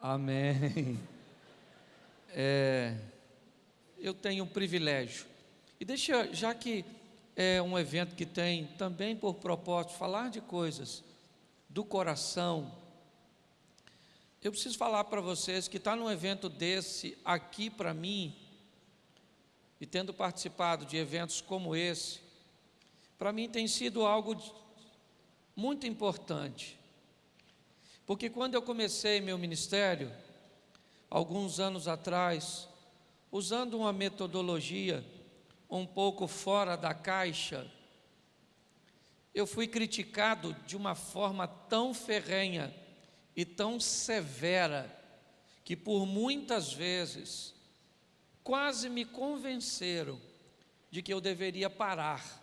Amém. É, eu tenho um privilégio. E deixa, já que é um evento que tem também por propósito falar de coisas do coração, eu preciso falar para vocês que estar tá num evento desse aqui para mim, e tendo participado de eventos como esse, para mim tem sido algo muito importante. Porque quando eu comecei meu ministério, alguns anos atrás, usando uma metodologia um pouco fora da caixa, eu fui criticado de uma forma tão ferrenha e tão severa que por muitas vezes quase me convenceram de que eu deveria parar.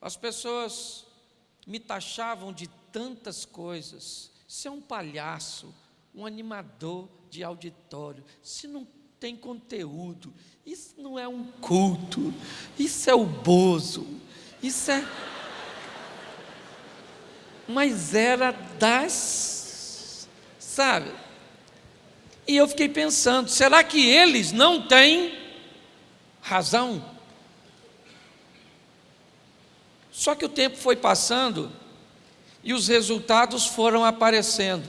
As pessoas me taxavam de tantas coisas. Você é um palhaço, um animador de auditório. Se não tem conteúdo, isso não é um culto, isso é o bozo, isso é. Mas era das. Sabe? E eu fiquei pensando: será que eles não têm razão? Só que o tempo foi passando e os resultados foram aparecendo.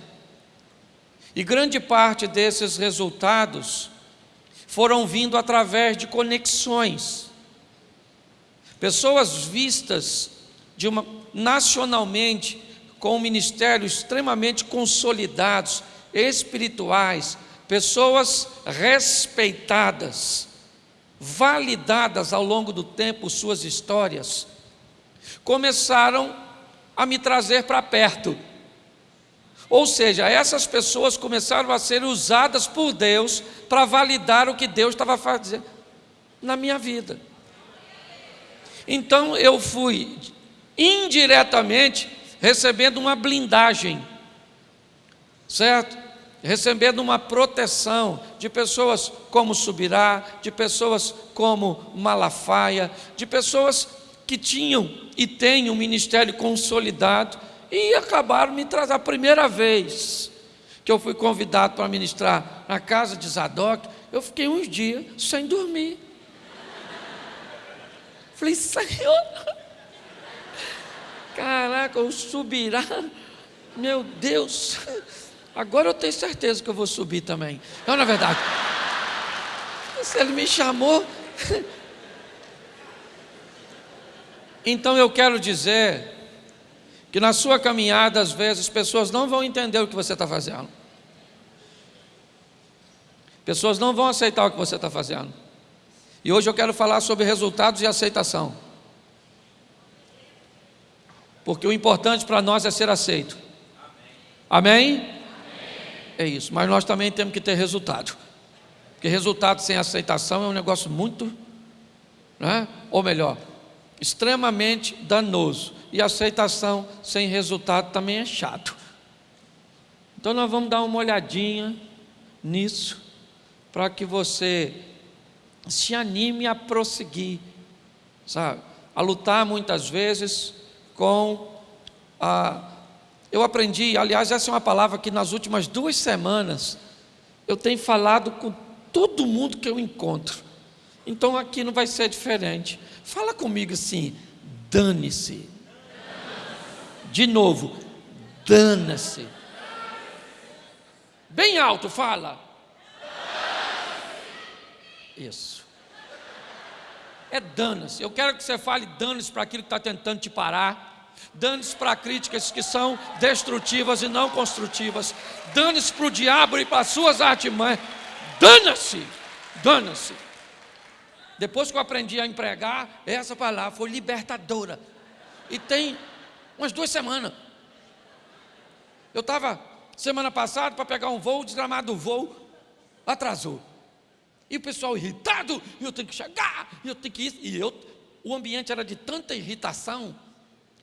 E grande parte desses resultados foram vindo através de conexões. Pessoas vistas uma, nacionalmente com um ministério extremamente consolidados, espirituais, pessoas respeitadas, validadas ao longo do tempo suas histórias, começaram a me trazer para perto ou seja, essas pessoas começaram a ser usadas por Deus para validar o que Deus estava fazendo na minha vida. Então eu fui indiretamente recebendo uma blindagem, certo? Recebendo uma proteção de pessoas como Subirá, de pessoas como Malafaia, de pessoas que tinham e têm um ministério consolidado e acabaram me trazendo. A primeira vez que eu fui convidado para ministrar na casa de Zadok, eu fiquei uns dias sem dormir. Falei, Senhor, caraca, eu subirá, meu Deus, agora eu tenho certeza que eu vou subir também. Não, na verdade, se ele me chamou. Então eu quero dizer que na sua caminhada, às vezes, as pessoas não vão entender o que você está fazendo. Pessoas não vão aceitar o que você está fazendo. E hoje eu quero falar sobre resultados e aceitação. Porque o importante para nós é ser aceito. Amém? Amém? É isso. Mas nós também temos que ter resultado. Porque resultado sem aceitação é um negócio muito, né? ou melhor, extremamente danoso. E aceitação sem resultado também é chato. Então nós vamos dar uma olhadinha nisso, para que você se anime a prosseguir, sabe? A lutar muitas vezes com a. Eu aprendi, aliás, essa é uma palavra que nas últimas duas semanas eu tenho falado com todo mundo que eu encontro. Então aqui não vai ser diferente. Fala comigo assim, dane-se. De novo, dana-se. Bem alto, fala. Isso. É dana-se. Eu quero que você fale dane-se para aquilo que está tentando te parar. Dane-se para críticas que são destrutivas e não construtivas. Dane-se para o diabo e para as suas artimanhas. Dana-se. Dana-se. Depois que eu aprendi a empregar, essa palavra foi libertadora. E tem umas duas semanas. Eu estava semana passada para pegar um voo, o desgramado do voo atrasou. E o pessoal irritado, e eu tenho que chegar, e eu tenho que ir. E eu, o ambiente era de tanta irritação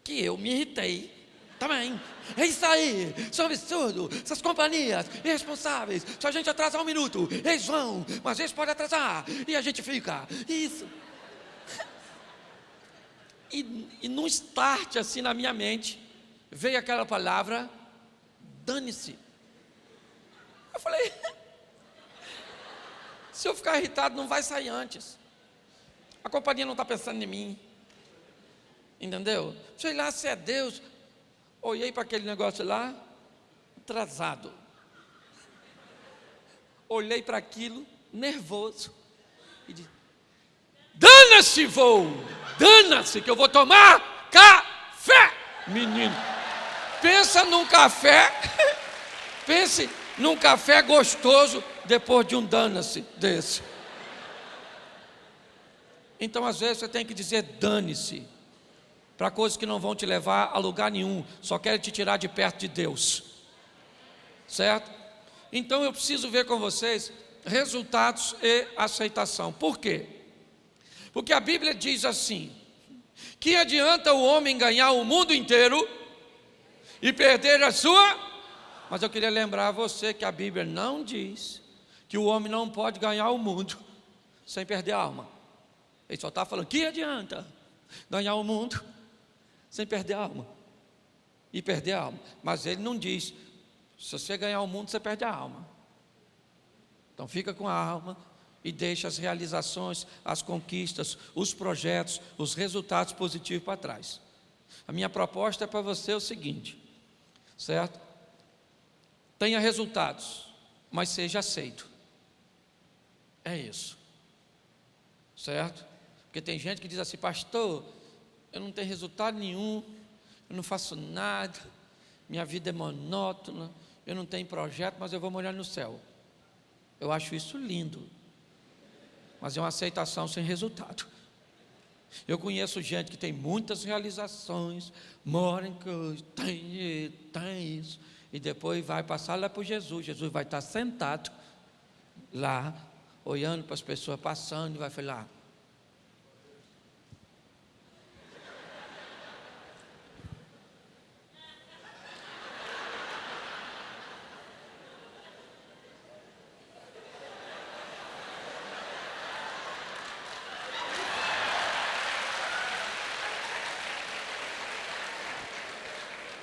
que eu me irritei também. É isso aí, é um absurdo. Essas companhias irresponsáveis, se a gente atrasar um minuto, eles vão, mas eles podem atrasar, e a gente fica. Isso. E, e num start assim na minha mente, veio aquela palavra, dane-se. Eu falei, se eu ficar irritado, não vai sair antes. A companhia não está pensando em mim. Entendeu? Sei lá se é Deus. Olhei para aquele negócio lá, atrasado. Olhei para aquilo, nervoso. E disse: Dana-se, voo! Dana-se, que eu vou tomar café! Menino, pensa num café, pense num café gostoso depois de um dana-se desse. Então, às vezes, você tem que dizer dane-se para coisas que não vão te levar a lugar nenhum, só querem te tirar de perto de Deus. Certo? Então eu preciso ver com vocês resultados e aceitação. Por quê? Porque a Bíblia diz assim: que adianta o homem ganhar o mundo inteiro e perder a sua? Mas eu queria lembrar a você que a Bíblia não diz que o homem não pode ganhar o mundo sem perder a alma. Ele só está falando que adianta ganhar o mundo sem perder a alma. E perder a alma. Mas ele não diz: se você ganhar o mundo, você perde a alma. Então fica com a alma e deixa as realizações, as conquistas, os projetos, os resultados positivos para trás. A minha proposta é para você o seguinte, certo? Tenha resultados, mas seja aceito. É isso. Certo? Porque tem gente que diz assim, pastor, eu não tenho resultado nenhum, eu não faço nada, minha vida é monótona, eu não tenho projeto, mas eu vou molhar no céu. Eu acho isso lindo, mas é uma aceitação sem resultado. Eu conheço gente que tem muitas realizações, mora em coisa, tem, tem isso, e depois vai passar lá para Jesus. Jesus vai estar sentado lá, olhando para as pessoas passando, e vai falar: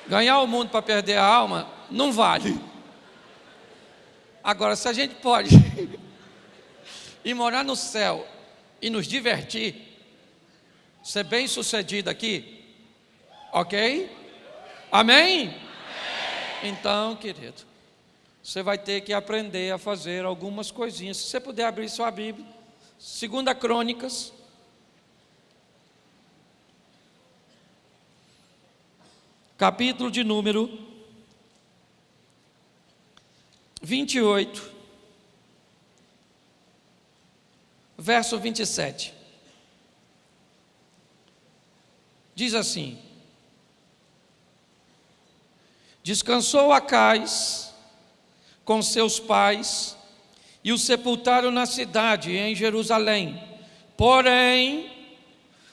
Ganhar o mundo para perder a alma não vale. Agora, se a gente pode ir morar no céu e nos divertir, ser bem sucedido aqui, ok? Amém? Amém? Então, querido, você vai ter que aprender a fazer algumas coisinhas. Se você puder abrir sua Bíblia, Segunda Crônicas, capítulo de número 28, verso 27. Diz assim: Descansou Acais com seus pais e o sepultaram na cidade, em Jerusalém. Porém,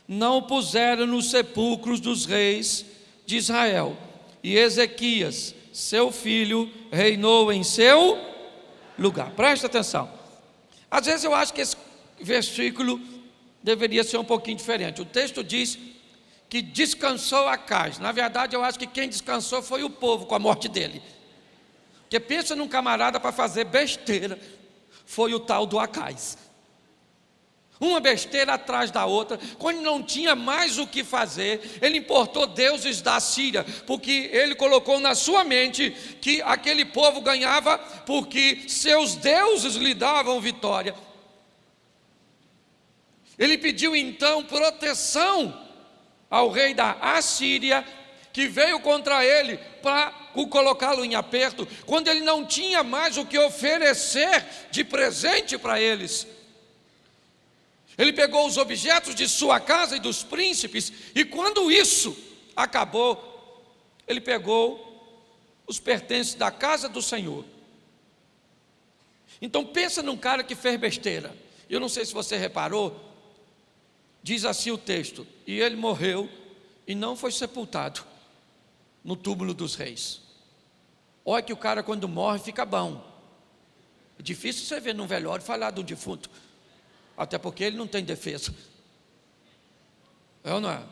não puseram nos sepulcros dos reis de Israel. E Ezequias, seu filho, reinou em seu lugar. Presta atenção. Às vezes eu acho que esse versículo deveria ser um pouquinho diferente. O texto diz que descansou Acais. Na verdade, eu acho que quem descansou foi o povo com a morte dele. Porque pensa num camarada para fazer besteira, foi o tal do Acais uma besteira atrás da outra, quando não tinha mais o que fazer, ele importou deuses da Síria, porque ele colocou na sua mente que aquele povo ganhava porque seus deuses lhe davam vitória. Ele pediu então proteção ao rei da Assíria, que veio contra ele para colocá-lo em aperto, quando ele não tinha mais o que oferecer de presente para eles. Ele pegou os objetos de sua casa e dos príncipes, e quando isso acabou, ele pegou os pertences da casa do Senhor. Então pensa num cara que fez besteira. Eu não sei se você reparou, diz assim o texto: e ele morreu e não foi sepultado no túmulo dos reis. Olha que o cara quando morre fica bom. É difícil você ver num velório falar do defunto. Até porque ele não tem defesa. É ou não é?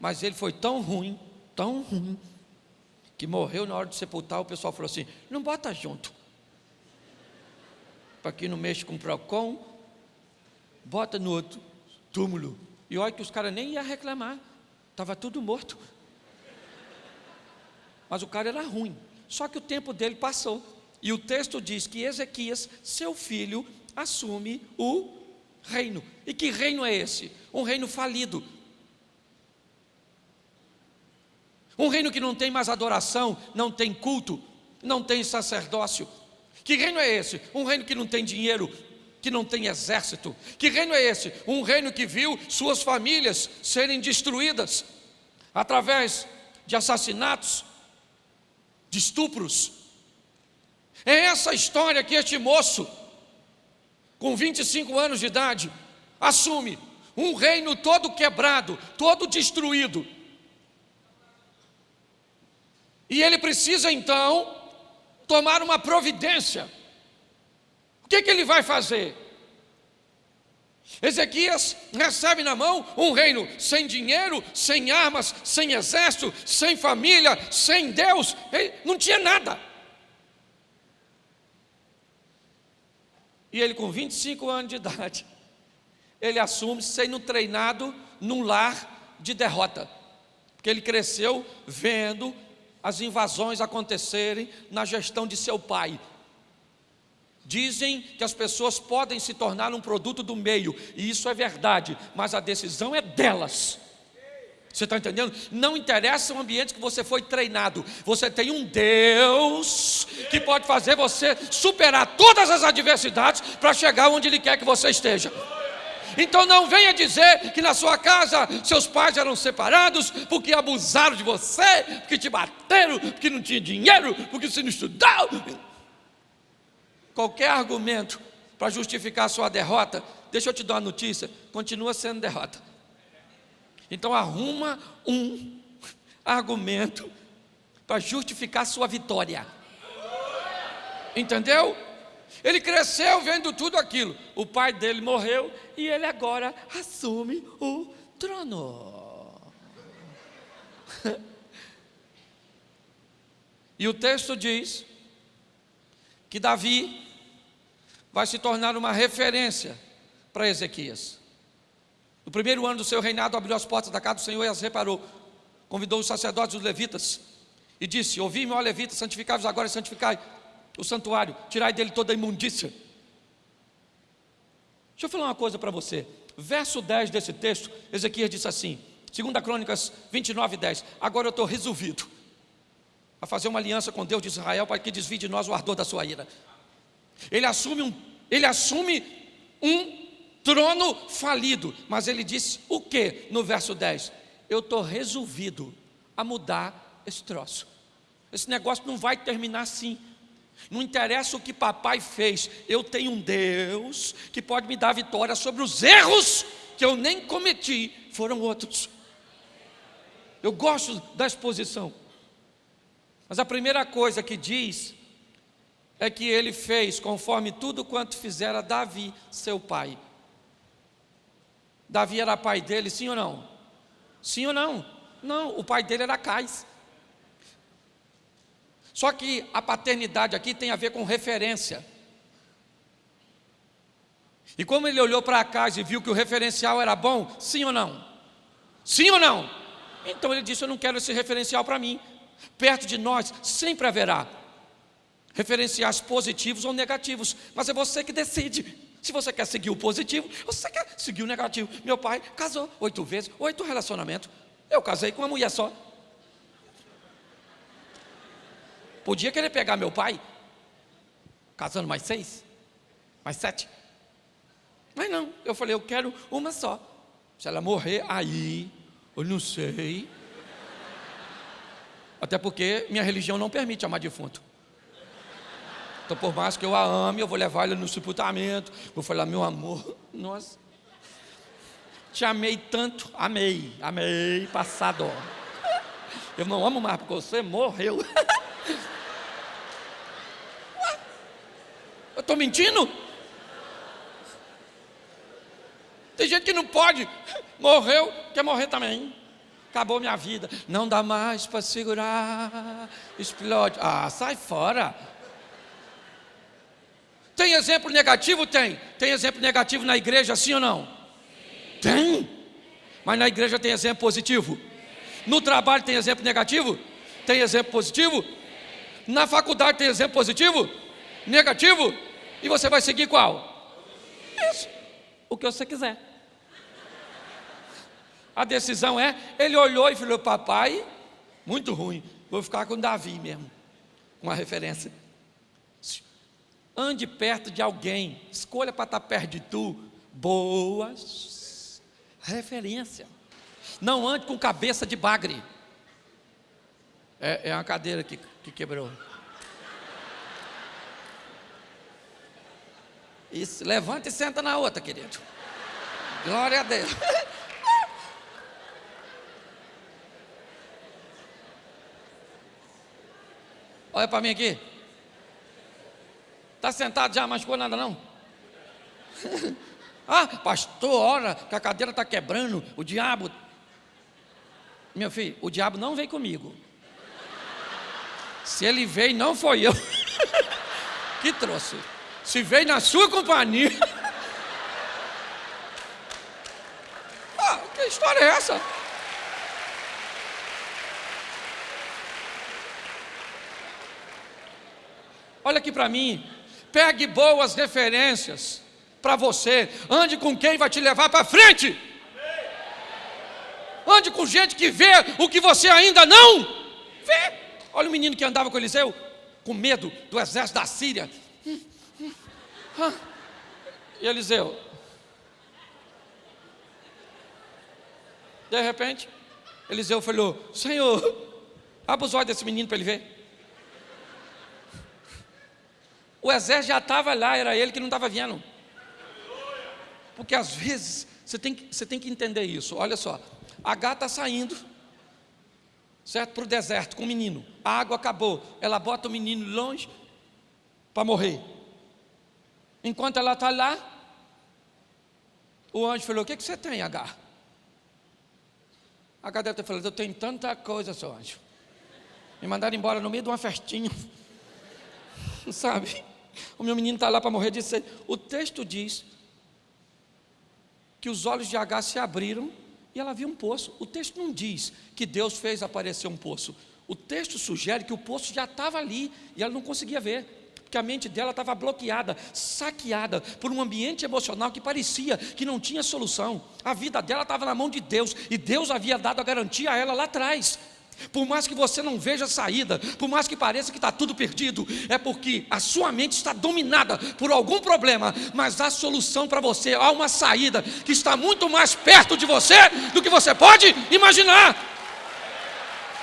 Mas ele foi tão ruim, tão ruim, que morreu na hora de sepultar. O pessoal falou assim: não bota junto. para quem não mexe com PROCON, bota no outro túmulo. E olha que os caras nem iam reclamar, estava tudo morto. Mas o cara era ruim. Só que o tempo dele passou. E o texto diz que Ezequias, seu filho, assume o reino. E que reino é esse? Um reino falido. Um reino que não tem mais adoração, não tem culto, não tem sacerdócio. Que reino é esse? Um reino que não tem dinheiro, que não tem exército. Que reino é esse? Um reino que viu suas famílias serem destruídas através de assassinatos, de estupros. É essa história que este moço, com 25 anos de idade, assume um reino todo quebrado, todo destruído. E ele precisa então tomar uma providência. O que, que ele vai fazer? Ezequias recebe na mão um reino sem dinheiro, sem armas, sem exército, sem família, sem Deus, ele não tinha nada. E ele, com 25 anos de idade, ele assume sendo treinado num lar de derrota, porque ele cresceu vendo as invasões acontecerem na gestão de seu pai. Dizem que as pessoas podem se tornar um produto do meio, e isso é verdade, mas a decisão é delas. Você está entendendo? Não interessa o ambiente que você foi treinado, você tem um Deus que pode fazer você superar todas as adversidades para chegar onde Ele quer que você esteja. Então não venha dizer que na sua casa seus pais eram separados porque abusaram de você, porque te bateram, porque não tinha dinheiro, porque você não estudou. Qualquer argumento para justificar a sua derrota, deixa eu te dar uma notícia, continua sendo derrota. Então arruma um argumento para justificar sua vitória. Entendeu? Ele cresceu vendo tudo aquilo. O pai dele morreu e ele agora assume o trono. e o texto diz que Davi vai se tornar uma referência para Ezequias. No primeiro ano do seu reinado, abriu as portas da casa do Senhor e as reparou. Convidou os sacerdotes e os levitas e disse: Ouvi-me, ó levitas, santificai-vos agora e santificai o santuário, tirai dele toda a imundícia. Deixa eu falar uma coisa para você. Verso 10 desse texto, Ezequias disse assim, 2 Crônicas 29, 10. Agora eu estou resolvido a fazer uma aliança com Deus de Israel para que desvie de nós o ardor da sua ira. Ele assume um, ele assume um trono falido, mas ele disse o que no verso 10? Eu estou resolvido a mudar esse troço. Esse negócio não vai terminar assim. Não interessa o que papai fez, eu tenho um Deus que pode me dar vitória sobre os erros que eu nem cometi, foram outros. Eu gosto da exposição. Mas a primeira coisa que diz é que ele fez conforme tudo quanto fizera Davi, seu pai. Davi era pai dele, sim ou não? Sim ou não? Não, o pai dele era Cais. Só que a paternidade aqui tem a ver com referência. E como ele olhou para casa e viu que o referencial era bom, sim ou não? Sim ou não? Então ele disse: Eu não quero esse referencial para mim. Perto de nós sempre haverá referenciais positivos ou negativos, mas é você que decide. Se você quer seguir o positivo, você quer seguir o negativo. Meu pai casou oito vezes, oito relacionamentos. Eu casei com uma mulher só. Podia querer pegar meu pai, casando mais seis, mais sete. Mas não, eu falei, eu quero uma só. Se ela morrer, aí, eu não sei. Até porque minha religião não permite amar defunto. Então, por mais que eu a ame, eu vou levar ele no sepultamento. Vou falar, meu amor, nossa. Te amei tanto, amei, amei, passado. Eu não amo mais porque você morreu. Eu estou mentindo? Tem gente que não pode, morreu, quer morrer também. Acabou minha vida, não dá mais para segurar, explode. Ah, sai fora. Tem exemplo negativo? Tem. Tem exemplo negativo na igreja, sim ou não? Sim. Tem. Mas na igreja tem exemplo positivo. No trabalho tem exemplo negativo? Tem exemplo positivo? Na faculdade tem exemplo positivo? Negativo? E você vai seguir qual? Isso. O que você quiser. A decisão é, ele olhou e falou, papai, muito ruim, vou ficar com Davi mesmo. Uma referência. Ande perto de alguém, escolha para estar perto de tu. Boas referência. Não ande com cabeça de bagre. É, é uma cadeira que, que quebrou. Isso, levanta e senta na outra, querido. Glória a Deus. Olha para mim aqui. Está sentado já, machucou nada não? ah, pastor, ora que a cadeira está quebrando, o diabo. Meu filho, o diabo não veio comigo. Se ele veio, não foi eu que trouxe. Se veio na sua companhia. ah, que história é essa? Olha aqui para mim. Pegue boas referências para você. Ande com quem vai te levar para frente. Ande com gente que vê o que você ainda não vê. Olha o menino que andava com Eliseu, com medo do exército da Síria. E Eliseu, de repente, Eliseu falou: Senhor, abre os olhos desse menino para ele ver. O exército já estava lá, era ele que não estava vendo. Porque às vezes você tem, que, você tem que entender isso. Olha só, a gata está saindo, certo? Para o deserto com o menino. A água acabou. Ela bota o menino longe para morrer. Enquanto ela está lá, o anjo falou: O que, que você tem, H? H deve ter falado: Eu tenho tanta coisa, seu anjo. Me mandaram embora no meio de uma festinha. Sabe? O meu menino está lá para morrer de sede. O texto diz que os olhos de H se abriram e ela viu um poço. O texto não diz que Deus fez aparecer um poço. O texto sugere que o poço já estava ali e ela não conseguia ver. Porque a mente dela estava bloqueada, saqueada por um ambiente emocional que parecia que não tinha solução. A vida dela estava na mão de Deus e Deus havia dado a garantia a ela lá atrás. Por mais que você não veja saída, por mais que pareça que está tudo perdido, é porque a sua mente está dominada por algum problema, mas há solução para você, há uma saída que está muito mais perto de você do que você pode imaginar.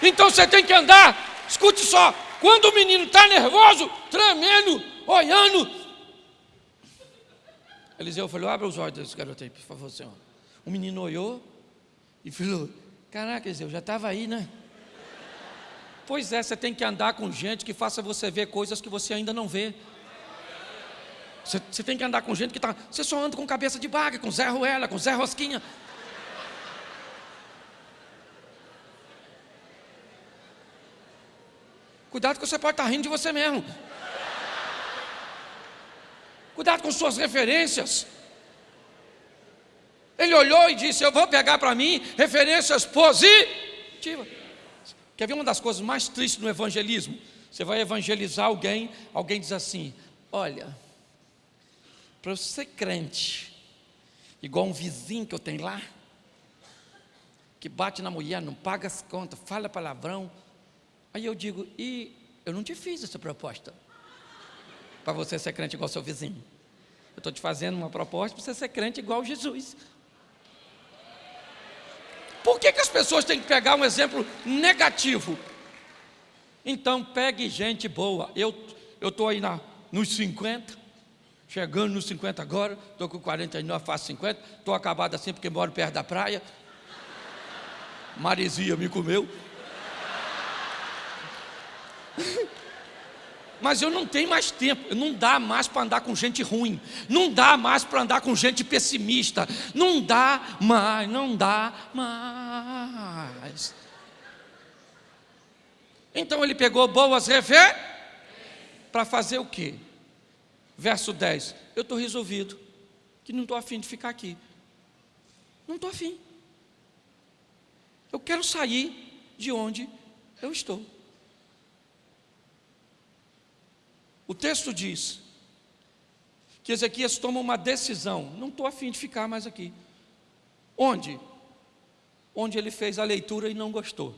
Então você tem que andar, escute só, quando o menino está nervoso, tremendo, olhando. Eliseu falou: Abra os olhos desse garoto aí, por favor, senhor. O menino olhou e falou: Caraca, Eliseu, já estava aí, né? Pois é, você tem que andar com gente que faça você ver coisas que você ainda não vê. Você, você tem que andar com gente que está. Você só anda com cabeça de baga, com Zé Ruela, com Zé Rosquinha. Cuidado que você pode estar tá rindo de você mesmo. Cuidado com suas referências. Ele olhou e disse: Eu vou pegar para mim referências positivas. Quer ver uma das coisas mais tristes no evangelismo? Você vai evangelizar alguém, alguém diz assim: Olha, para eu ser crente, igual um vizinho que eu tenho lá, que bate na mulher, não paga as contas, fala palavrão. Aí eu digo: E eu não te fiz essa proposta para você ser crente igual seu vizinho. Eu estou te fazendo uma proposta para você ser crente igual Jesus. Por que, que as pessoas têm que pegar um exemplo negativo? Então, pegue gente boa. Eu estou aí na, nos 50, chegando nos 50 agora, estou com 49, faço 50, estou acabado assim porque moro perto da praia. Maresia me comeu. Mas eu não tenho mais tempo, não dá mais para andar com gente ruim, não dá mais para andar com gente pessimista, não dá mais, não dá mais. Então ele pegou boas refer para fazer o quê? Verso 10: Eu estou resolvido, que não estou afim de ficar aqui. Não estou afim. Eu quero sair de onde eu estou. O texto diz que Ezequias toma uma decisão: não estou afim de ficar mais aqui. Onde? Onde ele fez a leitura e não gostou.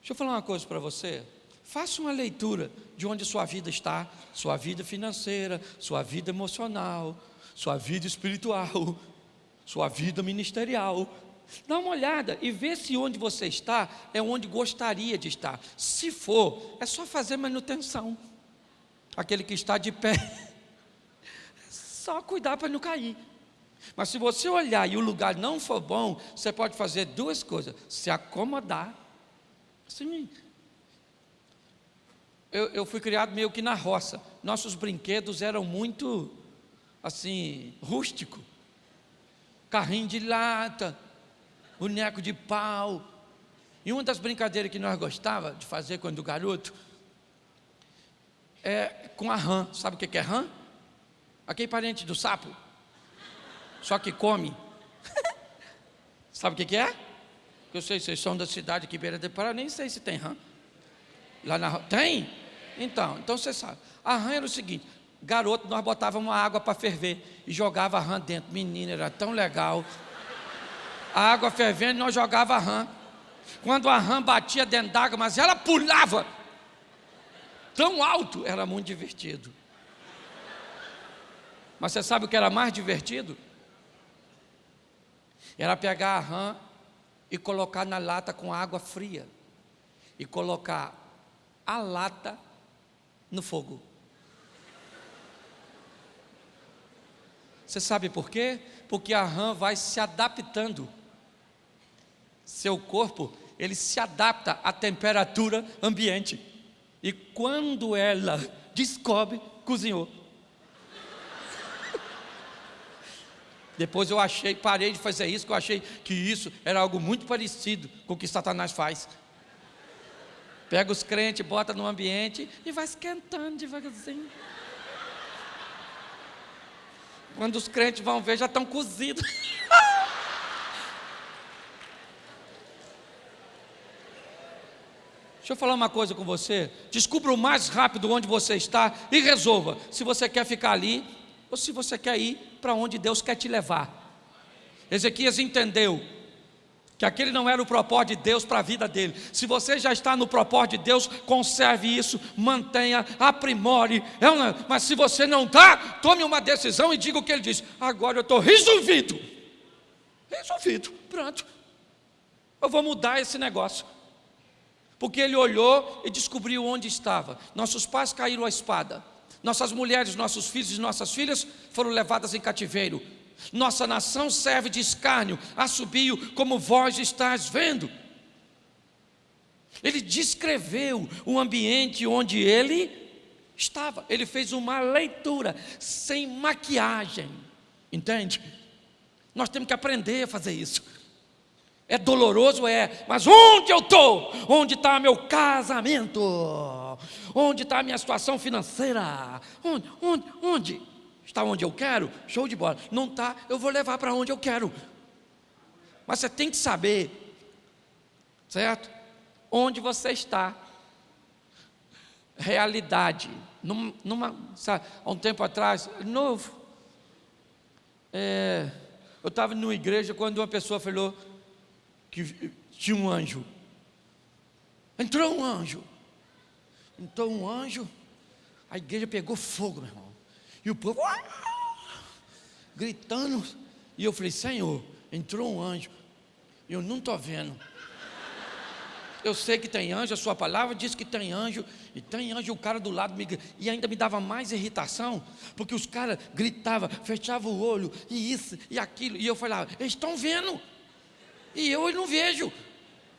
Deixa eu falar uma coisa para você. Faça uma leitura de onde sua vida está, sua vida financeira, sua vida emocional, sua vida espiritual, sua vida ministerial. Dá uma olhada e vê se onde você está é onde gostaria de estar. Se for, é só fazer manutenção. Aquele que está de pé, só cuidar para não cair. Mas se você olhar e o lugar não for bom, você pode fazer duas coisas: se acomodar. Sim, eu, eu fui criado meio que na roça. Nossos brinquedos eram muito, assim, rústico. Carrinho de lata, boneco de pau. E uma das brincadeiras que nós gostava de fazer quando garoto é com a rã. Sabe o que é rã? Aquele parente do sapo. Só que come. Sabe o que é? Eu sei, vocês são da cidade que beira de Pará, nem sei se tem rã. Lá na tem? Então, então você sabe. A rã era o seguinte: garoto, nós botávamos água para ferver e jogava a rã dentro. Menina, era tão legal. A água fervendo, nós jogava a rã. Quando a rã batia dentro d'água, mas ela pulava tão alto, era muito divertido. Mas você sabe o que era mais divertido? Era pegar a rã e colocar na lata com água fria. E colocar a lata no fogo. Você sabe por quê? Porque a rã vai se adaptando. Seu corpo, ele se adapta à temperatura ambiente. E quando ela descobre, cozinhou. Depois eu achei, parei de fazer isso, que eu achei que isso era algo muito parecido com o que Satanás faz. Pega os crentes, bota no ambiente e vai esquentando devagarzinho. Quando os crentes vão ver, já estão cozidos. Deixa eu falar uma coisa com você. Descubra o mais rápido onde você está e resolva se você quer ficar ali ou se você quer ir para onde Deus quer te levar. Ezequias entendeu que aquele não era o propósito de Deus para a vida dele. Se você já está no propósito de Deus, conserve isso, mantenha, aprimore. É mas se você não está, tome uma decisão e diga o que ele diz. Agora eu estou resolvido. Resolvido, pronto. Eu vou mudar esse negócio. Porque ele olhou e descobriu onde estava. Nossos pais caíram à espada. Nossas mulheres, nossos filhos e nossas filhas foram levadas em cativeiro. Nossa nação serve de escárnio, assobio, como vós estás vendo. Ele descreveu o ambiente onde ele estava. Ele fez uma leitura sem maquiagem. Entende? Nós temos que aprender a fazer isso. É doloroso, é, mas onde eu estou? Onde está meu casamento? Onde está a minha situação financeira? Onde? Onde? Onde? Está onde eu quero? Show de bola. Não está, eu vou levar para onde eu quero. Mas você tem que saber, certo? Onde você está. Realidade. Numa, numa sabe, há um tempo atrás, novo. É, eu estava numa igreja quando uma pessoa falou que tinha um anjo. Entrou um anjo. Entrou um anjo. A igreja pegou fogo, meu irmão. E o povo gritando. E eu falei, Senhor, entrou um anjo. Eu não estou vendo. Eu sei que tem anjo, a sua palavra diz que tem anjo, e tem anjo, o cara do lado me e ainda me dava mais irritação, porque os caras gritavam, fechavam o olho, e isso, e aquilo, e eu falava, eles estão vendo, e eu não vejo.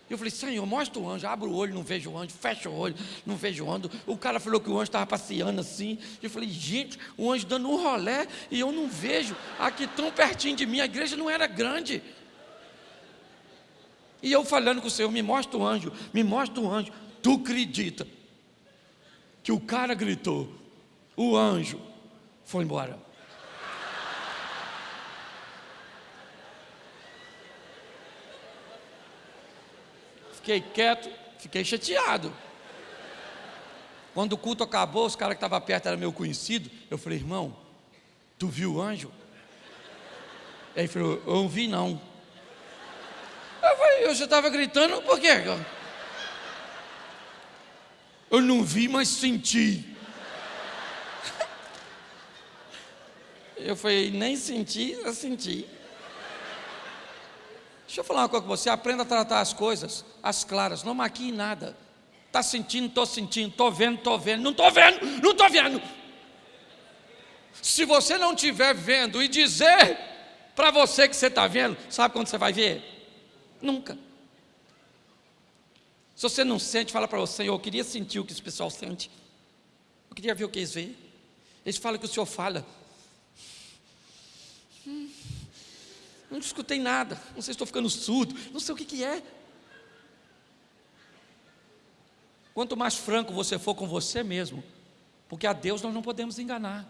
Eu falei, Senhor, mostra o anjo, abre o olho, não vejo o anjo, fecha o olho, não vejo o anjo. O cara falou que o anjo estava passeando assim. Eu falei, gente, o anjo dando um rolé e eu não vejo aqui tão pertinho de mim, a igreja não era grande. E eu falando com o Senhor, me mostra o anjo, me mostra o anjo. Tu acredita que o cara gritou, o anjo foi embora. Fiquei quieto, fiquei chateado. Quando o culto acabou, os caras que estavam perto eram meu conhecido. Eu falei, irmão, tu viu o anjo? Ele falou, eu não vi não. Eu falei, eu já estava gritando, por quê? Eu não vi, mas senti. Eu falei, nem senti, eu senti. Deixa eu falar uma coisa com você, aprenda a tratar as coisas, as claras, não maquie nada. Está sentindo, estou sentindo, estou vendo, estou vendo, não estou vendo, não estou vendo. Se você não estiver vendo e dizer para você que você está vendo, sabe quando você vai ver? Nunca. Se você não sente, fala para você, eu queria sentir o que esse pessoal sente. Eu queria ver o que eles veem. Eles falam que o Senhor fala. Hum, não escutei nada, não sei se estou ficando surdo, não sei o que, que é. Quanto mais franco você for com você mesmo, porque a Deus nós não podemos enganar.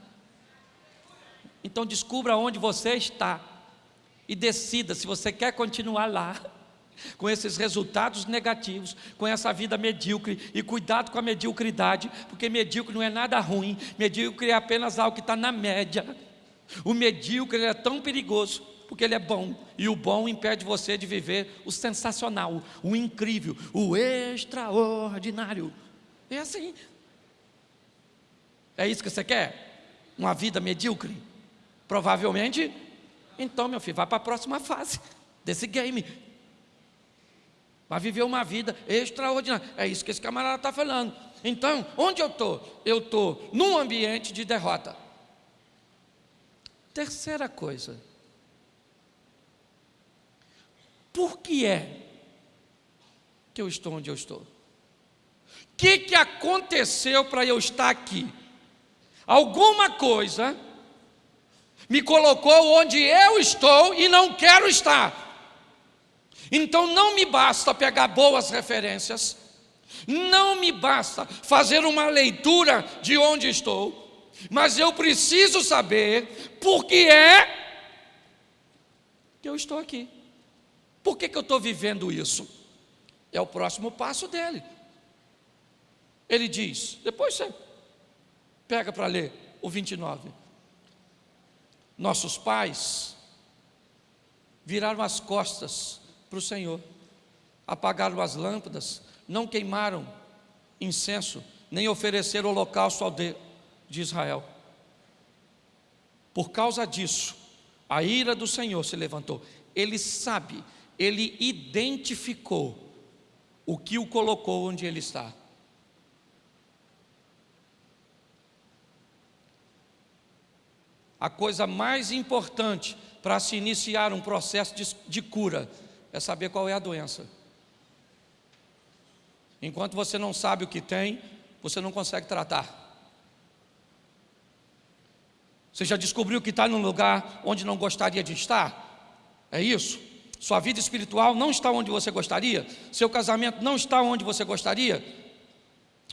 Então descubra onde você está e decida se você quer continuar lá, com esses resultados negativos, com essa vida medíocre, e cuidado com a mediocridade, porque medíocre não é nada ruim, medíocre é apenas algo que está na média. O medíocre é tão perigoso porque ele é bom, e o bom impede você de viver o sensacional, o incrível, o extraordinário. É assim. É isso que você quer? Uma vida medíocre? Provavelmente, então, meu filho, vai para a próxima fase desse game. Vai viver uma vida extraordinária. É isso que esse camarada está falando. Então, onde eu estou? Eu estou num ambiente de derrota. Terceira coisa, por que é que eu estou onde eu estou? O que, que aconteceu para eu estar aqui? Alguma coisa me colocou onde eu estou e não quero estar. Então não me basta pegar boas referências, não me basta fazer uma leitura de onde estou, mas eu preciso saber por que é que eu estou aqui. Por que, que eu estou vivendo isso? É o próximo passo dele. Ele diz, depois você pega para ler o 29. Nossos pais viraram as costas para o Senhor, apagaram as lâmpadas, não queimaram incenso, nem ofereceram holocausto ao Deus de Israel. Por causa disso, a ira do Senhor se levantou. Ele sabe ele identificou o que o colocou onde ele está. A coisa mais importante para se iniciar um processo de, de, cura é saber qual é a doença. Enquanto você não sabe o que tem, você não consegue tratar. Você já descobriu que está num lugar onde não gostaria de estar? É isso? Sua vida espiritual não está onde você gostaria, seu casamento não está onde você gostaria,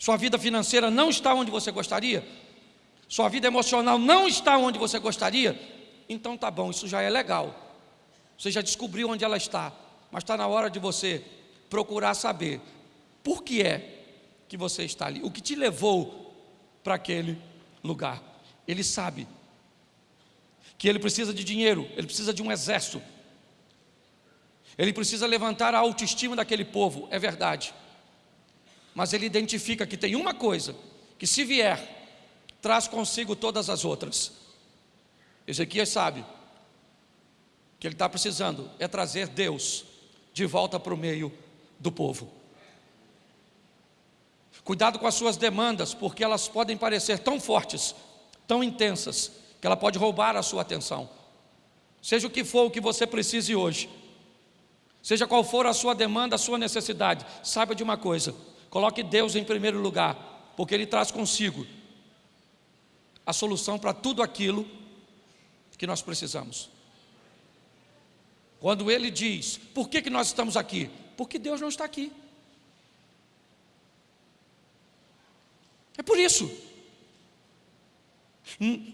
sua vida financeira não está onde você gostaria, sua vida emocional não está onde você gostaria, então tá bom, isso já é legal. Você já descobriu onde ela está, mas está na hora de você procurar saber por que é que você está ali, o que te levou para aquele lugar. Ele sabe que ele precisa de dinheiro, ele precisa de um exército, ele precisa levantar a autoestima daquele povo, é verdade. Mas ele identifica que tem uma coisa, que se vier, traz consigo todas as outras. Ezequias sabe que ele está precisando é trazer Deus de volta para o meio do povo. Cuidado com as suas demandas, porque elas podem parecer tão fortes, tão intensas, que ela pode roubar a sua atenção. Seja o que for o que você precise hoje, Seja qual for a sua demanda, a sua necessidade, saiba de uma coisa: coloque Deus em primeiro lugar, porque Ele traz consigo a solução para tudo aquilo que nós precisamos. Quando Ele diz, por que, que nós estamos aqui? Porque Deus não está aqui. É por isso.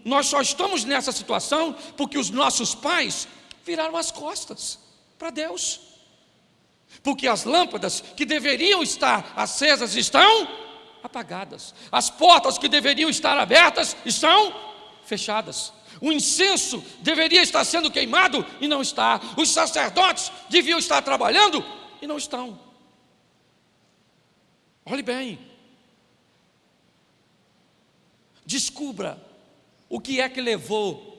Nós só estamos nessa situação porque os nossos pais viraram as costas para Deus. Porque as lâmpadas que deveriam estar acesas estão apagadas. As portas que deveriam estar abertas estão fechadas. O incenso deveria estar sendo queimado e não está. Os sacerdotes deviam estar trabalhando e não estão. Olhe bem. Descubra o que é que levou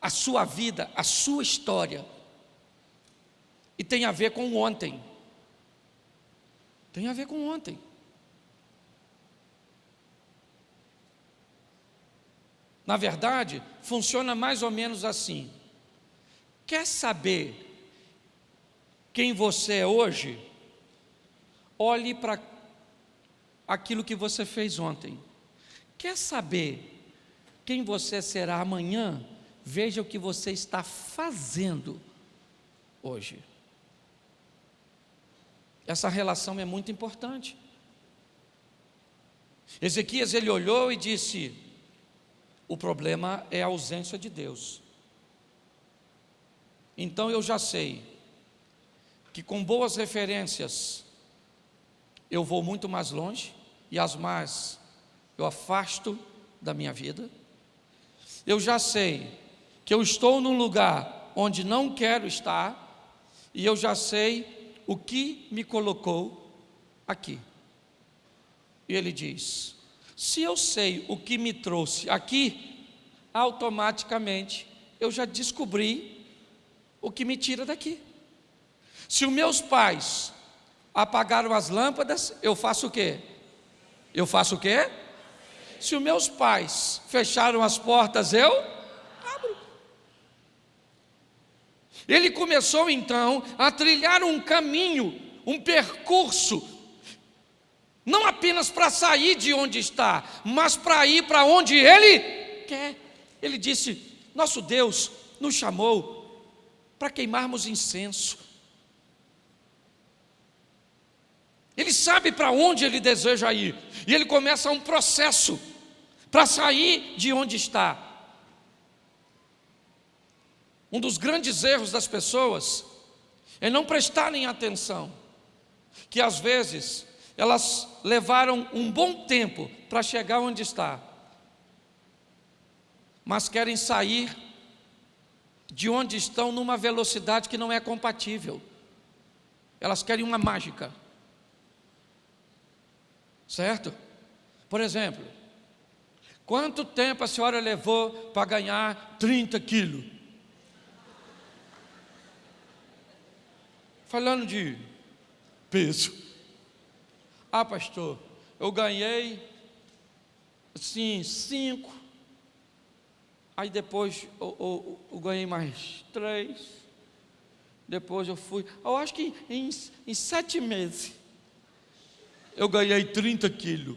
a sua vida, a sua história. E tem a ver com ontem. Tem a ver com ontem. Na verdade, funciona mais ou menos assim. Quer saber quem você é hoje? Olhe para aquilo que você fez ontem. Quer saber quem você será amanhã? Veja o que você está fazendo hoje. Essa relação é muito importante. Ezequias ele olhou e disse: o problema é a ausência de Deus. Então eu já sei que com boas referências eu vou muito mais longe e as más eu afasto da minha vida. Eu já sei que eu estou num lugar onde não quero estar e eu já sei o que me colocou aqui. E ele diz: se eu sei o que me trouxe aqui, automaticamente eu já descobri o que me tira daqui. Se os meus pais apagaram as lâmpadas, eu faço o quê? Eu faço o quê? Se os meus pais fecharam as portas, eu Ele começou então a trilhar um caminho, um percurso não apenas para sair de onde está, mas para ir para onde Ele quer. Ele disse: Nosso Deus nos chamou para queimarmos incenso. Ele sabe para onde ele deseja ir, e ele começa um processo para sair de onde está. Um dos grandes erros das pessoas é não prestarem atenção, que às vezes elas levaram um bom tempo para chegar onde está, mas querem sair de onde estão numa velocidade que não é compatível. Elas querem uma mágica. Certo? Por exemplo, quanto tempo a senhora levou para ganhar 30 quilos? Falando de peso. Ah, pastor, eu ganhei, assim, cinco. Aí depois eu, eu, eu ganhei mais três. Depois eu fui. Eu acho que em, em sete meses eu ganhei 30 quilos.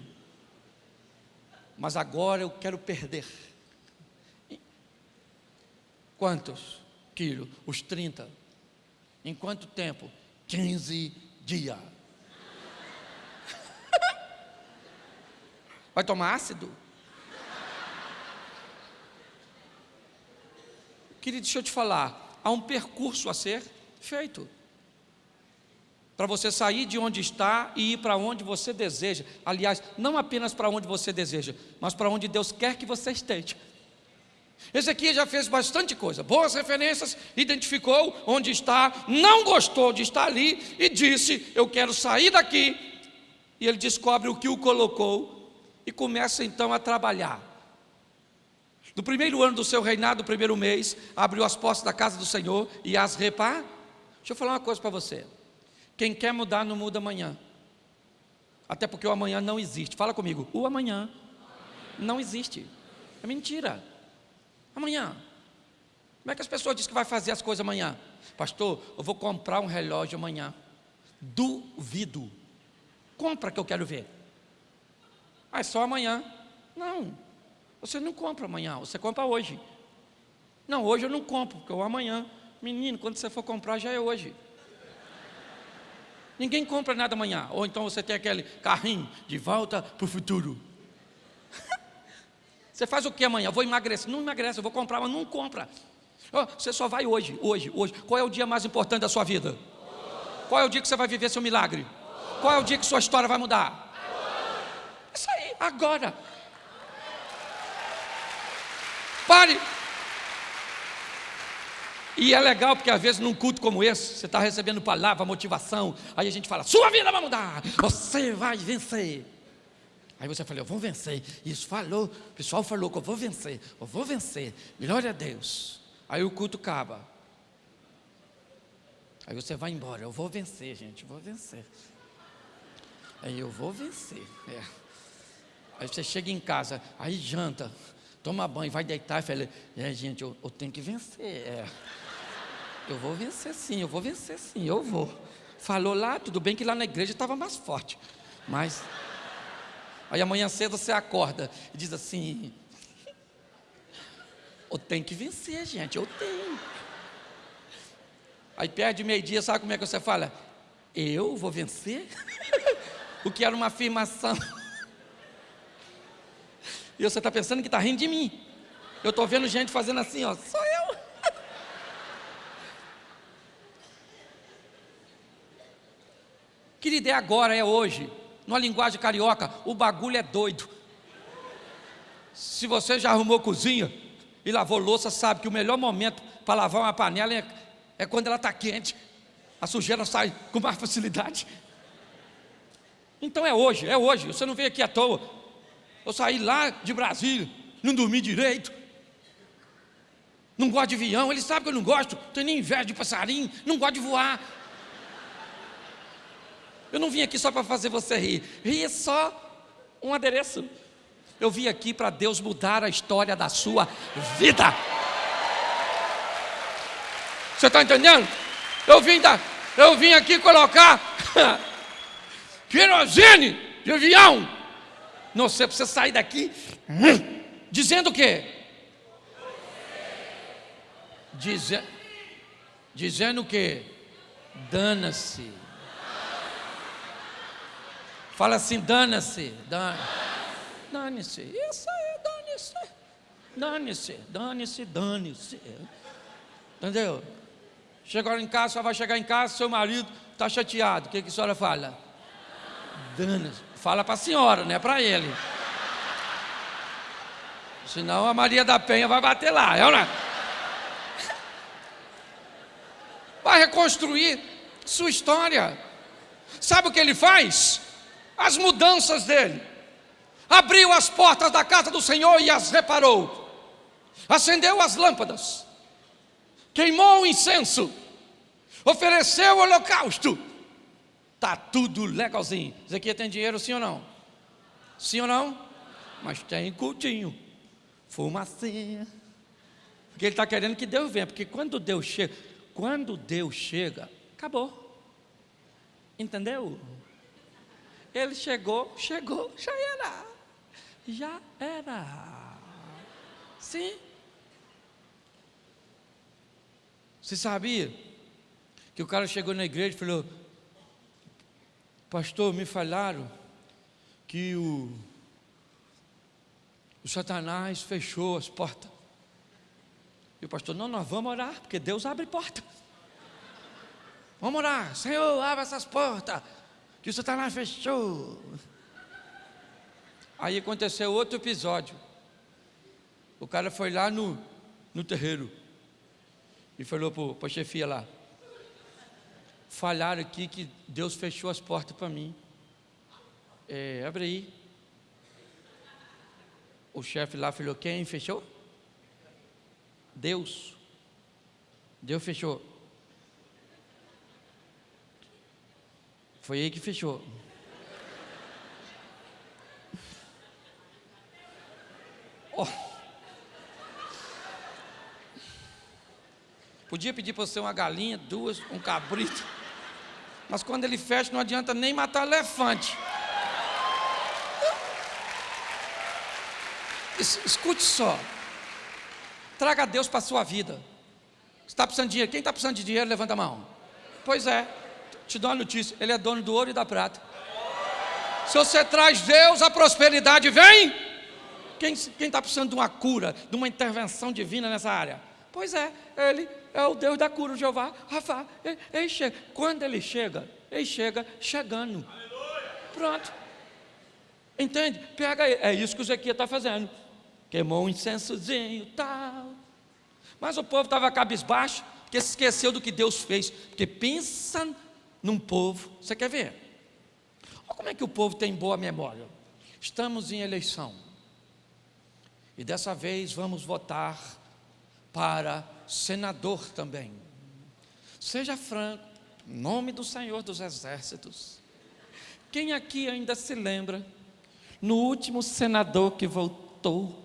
Mas agora eu quero perder. Quantos quilos? Os 30. Em quanto tempo? 15 dias. Vai tomar ácido? Querido, deixa eu te falar, há um percurso a ser feito. Para você sair de onde está e ir para onde você deseja. Aliás, não apenas para onde você deseja, mas para onde Deus quer que você esteja. Aqui já fez bastante coisa, boas referências, identificou onde está, não gostou de estar ali e disse: Eu quero sair daqui. E ele descobre o que o colocou e começa então a trabalhar. No primeiro ano do seu reinado, no primeiro mês, abriu as portas da casa do Senhor e as repar. Deixa eu falar uma coisa para você. Quem quer mudar não muda amanhã. Até porque o amanhã não existe. Fala comigo. O amanhã não existe. É mentira. Amanhã. Como é que as pessoas dizem que vai fazer as coisas amanhã? Pastor, eu vou comprar um relógio amanhã. Duvido. Compra que eu quero ver. Ah, é só amanhã. Não, você não compra amanhã, você compra hoje. Não, hoje eu não compro, porque o amanhã. Menino, quando você for comprar, já é hoje. Ninguém compra nada amanhã. Ou então você tem aquele carrinho de volta para o futuro. Você faz o que amanhã? Vou emagrecer. Não emagrece, eu vou comprar, mas não compra. Você só vai hoje, hoje, hoje. Qual é o dia mais importante da sua vida? Qual é o dia que você vai viver seu milagre? Qual é o dia que sua história vai mudar? Isso aí, agora. Pare. E é legal porque às vezes num culto como esse, você está recebendo palavra, motivação, aí a gente fala, sua vida vai mudar, você vai vencer. Aí você fala, eu vou vencer. Isso falou, o pessoal falou que eu vou vencer, eu vou vencer. Glória a Deus. Aí o culto acaba. Aí você vai embora, eu vou vencer, gente, eu vou vencer. Aí eu vou vencer. É. Aí você chega em casa, aí janta, toma banho, vai deitar e fala, é gente, eu, eu tenho que vencer. É. Eu vou vencer sim, eu vou vencer sim, eu vou. Falou lá, tudo bem que lá na igreja estava mais forte. Mas Aí amanhã cedo você acorda e diz assim: Eu tenho que vencer, gente, eu tenho. Aí perde meio-dia, sabe como é que você fala? Eu vou vencer? o que era uma afirmação. E você está pensando que está rindo de mim. Eu estou vendo gente fazendo assim, ó, sou eu. Querida, é agora, é hoje numa linguagem carioca, o bagulho é doido. Se você já arrumou cozinha e lavou louça, sabe que o melhor momento para lavar uma panela é, é quando ela está quente. A sujeira sai com mais facilidade. Então é hoje, é hoje. Você não veio aqui à toa. Eu saí lá de Brasília, não dormi direito. Não gosto de avião, ele sabe que eu não gosto, tenho nem inveja de passarinho, não gosto de voar. Eu não vim aqui só para fazer você rir. Rir é só um adereço. Eu vim aqui para Deus mudar a história da sua vida. Você está entendendo? Eu vim, da, eu vim aqui colocar querosene de avião. Não sei, para você sair daqui dizendo o quê? Dize, dizendo o quê? Dana-se. Fala assim, dana-se. Dane-se. Isso aí, dane-se. Dane-se, dane-se, dane-se. Entendeu? Chegou em casa, só vai chegar em casa, seu marido está chateado. O que, que a senhora fala? Dane-se. Fala para a senhora, não é para ele. Senão a Maria da Penha vai bater lá. É ou não? É? Vai reconstruir sua história. Sabe o que ele faz? As mudanças dele. Abriu as portas da casa do Senhor e as reparou. Acendeu as lâmpadas. Queimou o incenso. Ofereceu o holocausto. Está tudo legalzinho. Aqui tem dinheiro, sim ou não? Sim ou não? Mas tem cultinho. Fumacinha. Porque ele está querendo que Deus venha. Porque quando Deus chega, quando Deus chega, acabou. Entendeu? Ele chegou, chegou, já era. Já era. Sim. Você sabia que o cara chegou na igreja e falou: Pastor, me falaram que o, o Satanás fechou as portas. E o pastor, não, nós vamos orar, porque Deus abre porta. Vamos orar, Senhor, abre essas portas que o Satanás fechou. Aí aconteceu outro episódio. O cara foi lá no, no terreiro e falou para a chefia lá: Falharam aqui que Deus fechou as portas para mim. É, abre aí. O chefe lá falou: Quem fechou? Deus. Deus fechou. Foi aí que fechou. Oh. Podia pedir para você uma galinha, duas, um cabrito. Mas quando ele fecha, não adianta nem matar elefante. Escute só. Traga Deus para a sua vida. Está precisando de dinheiro? Quem está precisando de dinheiro, levanta a mão. Pois é. Te dou uma notícia: Ele é dono do ouro e da prata. Se você traz Deus, a prosperidade vem. Quem está precisando de uma cura, de uma intervenção divina nessa área? Pois é, Ele é o Deus da cura, o Jeová. Rafa, ele, ele chega. Quando Ele chega, Ele chega chegando. Pronto. Entende? Pega aí. É isso que o Zequias está fazendo. Queimou um incensozinho tal. Mas o povo estava cabisbaixo, porque se esqueceu do que Deus fez. Porque pensa num povo. Você quer ver? Olha como é que o povo tem boa memória. Estamos em eleição. E dessa vez vamos votar para senador também. Seja franco, em nome do Senhor dos Exércitos. Quem aqui ainda se lembra, no último senador que votou,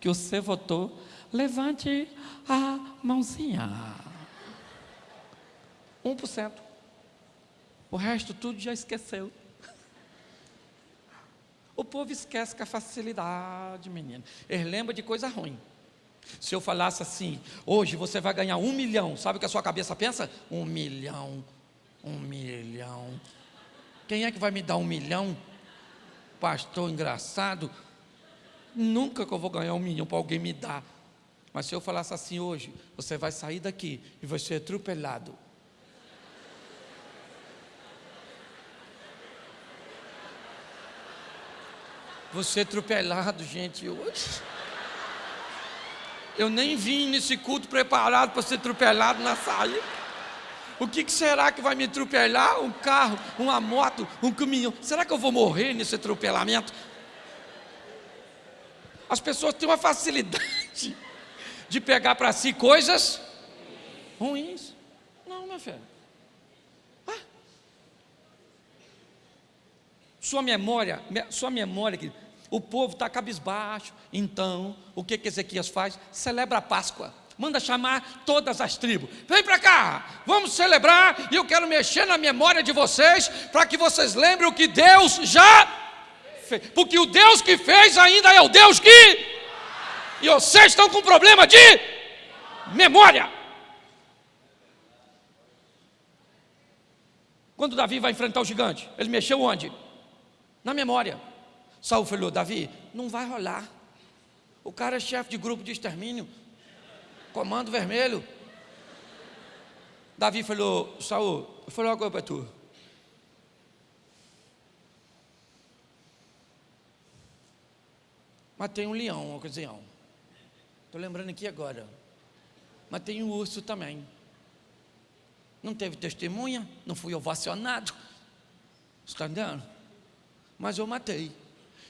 que você votou, levante a mãozinha. 1%. O resto tudo já esqueceu. O povo esquece com a facilidade, menino. Ele lembra de coisa ruim. Se eu falasse assim, hoje você vai ganhar um milhão, sabe o que a sua cabeça pensa? Um milhão, um milhão. Quem é que vai me dar um milhão? Pastor engraçado. Nunca que eu vou ganhar um milhão para alguém me dar. Mas se eu falasse assim hoje, você vai sair daqui e vai ser atropelado. Você atropelado, gente, hoje. Eu nem vim nesse culto preparado para ser atropelado na saída. O que, que, será que vai me atropelar? Um carro, uma moto, um caminhão. Será que eu vou morrer nesse atropelamento? As pessoas têm uma facilidade de pegar para si coisas ruins. Não, meu filho. Sua memória, sua memória, o povo está cabisbaixo. Então, o que, que Ezequias faz? Celebra a Páscoa manda chamar todas as tribos. Vem para cá, vamos celebrar. E eu quero mexer na memória de vocês, para que vocês lembrem o que Deus já fez. Porque o Deus que fez ainda é o Deus que. E vocês estão com problema de memória. Quando Davi vai enfrentar o gigante, ele mexeu onde? Na memória. Saul falou: Davi, não vai rolar. O cara é chefe de grupo de extermínio. Comando vermelho. Davi falou, Saul, eu falei uma coisa para tu. Matei um leão uma ocasião. Estou lembrando aqui agora. Matei um urso também. Não teve testemunha, não fui ovacionado. Está entendendo? Mas eu matei.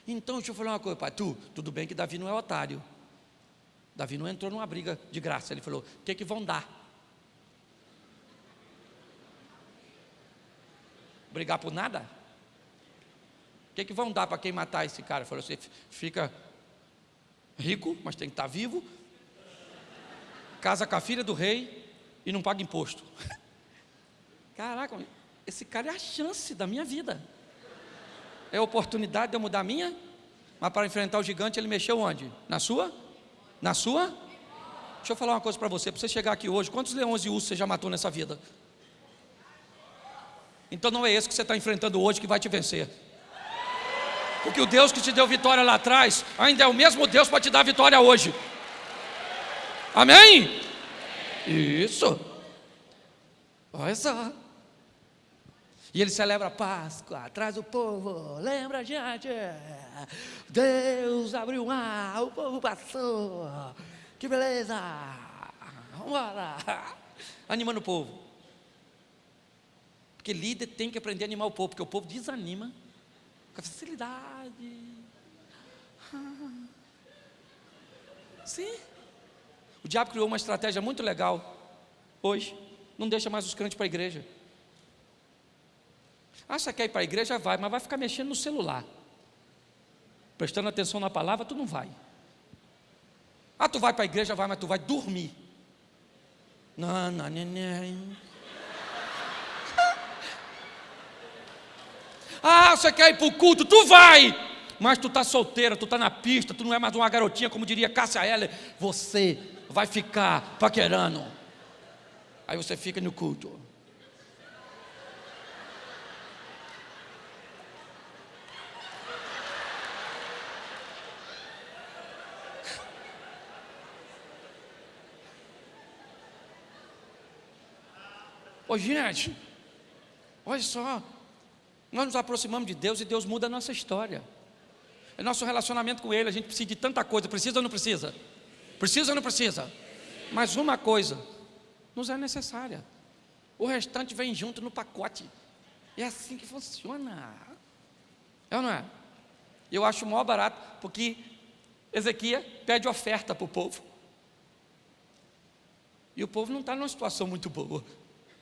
Então, deixa eu falar uma coisa para tu. Tudo bem que Davi não é otário. Davi não entrou numa briga de graça, ele falou: o que, que vão dar? Brigar por nada? O que, que vão dar para quem matar esse cara? Ele falou: você fica rico, mas tem que estar tá vivo, casa com a filha do rei e não paga imposto. Caraca, esse cara é a chance da minha vida. É a oportunidade de eu mudar a minha, mas para enfrentar o gigante ele mexeu onde? Na sua? Na sua? Deixa eu falar uma coisa para você. Para você chegar aqui hoje, quantos leões e ursos você já matou nessa vida? Então não é esse que você está enfrentando hoje que vai te vencer. Porque o Deus que te deu vitória lá atrás, ainda é o mesmo Deus para te dar vitória hoje. Amém? Isso. Olha só. E ele celebra a Páscoa, traz o povo, lembra gente, Deus abriu o mar, o povo passou, que beleza, vamos embora, animando o povo. Porque líder tem que aprender a animar o povo, porque o povo desanima com facilidade. Sim. O diabo criou uma estratégia muito legal hoje, não deixa mais os crentes para a igreja. Ah, você quer ir para a igreja? Vai, mas vai ficar mexendo no celular. Prestando atenção na palavra, tu não vai. Ah, tu vai para a igreja? Vai, mas tu vai dormir. Não, não, não, não. Ah, você quer ir para o culto? Tu vai! Mas tu está solteira, tu está na pista, tu não é mais uma garotinha, como diria Cássia Heller. Você vai ficar paquerando. Aí você fica no culto. Ô gente, olha só, nós nos aproximamos de Deus e Deus muda a nossa história. É nosso relacionamento com Ele, a gente precisa de tanta coisa, precisa ou não precisa? Precisa ou não precisa? Mas uma coisa nos é necessária. O restante vem junto no pacote. É assim que funciona. É ou não é? Eu acho o maior barato, porque Ezequias pede oferta para o povo. E o povo não está numa situação muito boa.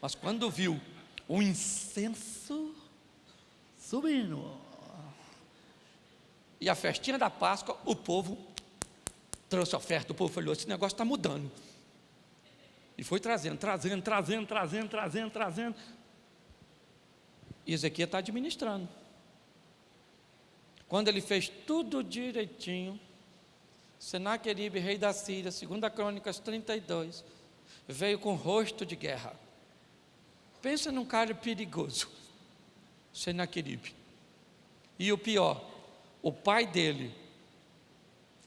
Mas quando viu o incenso subindo e a festinha da Páscoa, o povo trouxe oferta. O povo falou: esse negócio está mudando. E foi trazendo, trazendo, trazendo, trazendo, trazendo, trazendo. E Ezequiel está administrando. Quando ele fez tudo direitinho, Senaqueribe, rei da Síria, 2 Crônicas 32, veio com rosto de guerra. Pensa num cara perigoso, Senaqueribe. E o pior, o pai dele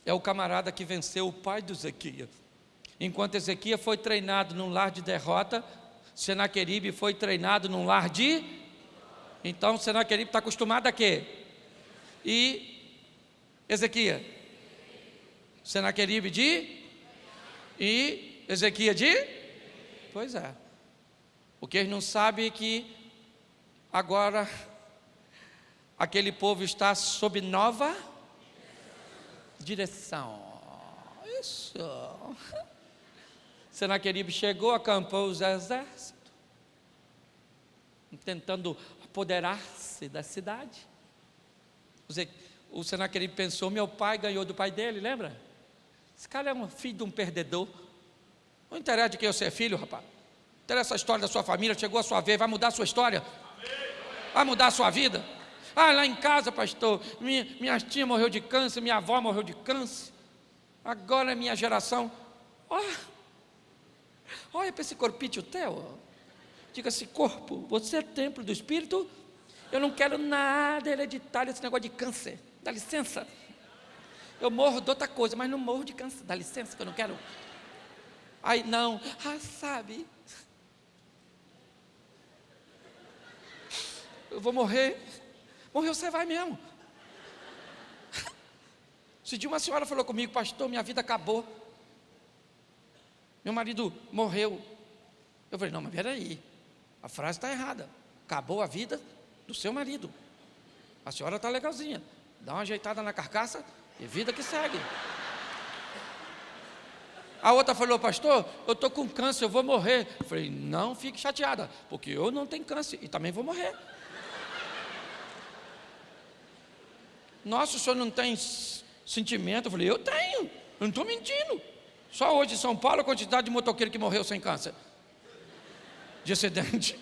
é o camarada que venceu o pai do Ezequias. Enquanto Ezequias foi treinado num lar de derrota, Senaqueribe foi treinado num lar de. Então Senaqueribe está acostumado a quê? E Ezequias? Senaqueribe de. E Ezequias de. Pois é. O que eles não sabem é que agora aquele povo está sob nova direção. Isso. Senaqueribe chegou, acampou os exércitos, tentando apoderar-se da cidade. O Senaqueribe pensou: meu pai ganhou do pai dele, lembra? Esse cara é um filho de um perdedor. Não interessa de quem você é filho, rapaz. Interessa a história da sua família, chegou a sua vez, vai mudar a sua história. Vai mudar a sua vida. Ah, lá em casa, pastor, minha, minha tia morreu de câncer, minha avó morreu de câncer. Agora é minha geração. Oh, Olha para esse corpício teu. Diga-se, corpo, você é templo do Espírito. Eu não quero nada hereditário, esse negócio de câncer. Dá licença. Eu morro de outra coisa, mas não morro de câncer. Dá licença que eu não quero. Aí não, ah, sabe. Eu vou morrer. Morreu, você vai mesmo. Se de uma senhora falou comigo, pastor, minha vida acabou. Meu marido morreu. Eu falei, não, mas peraí, a frase está errada. Acabou a vida do seu marido. A senhora está legalzinha. Dá uma ajeitada na carcaça e vida que segue. A outra falou, pastor, eu estou com câncer, eu vou morrer. Eu falei, não fique chateada, porque eu não tenho câncer e também vou morrer. Nossa, o senhor não tem sentimento? Eu falei, eu tenho, eu não estou mentindo. Só hoje em São Paulo a quantidade de motoqueiro que morreu sem câncer. De acidente.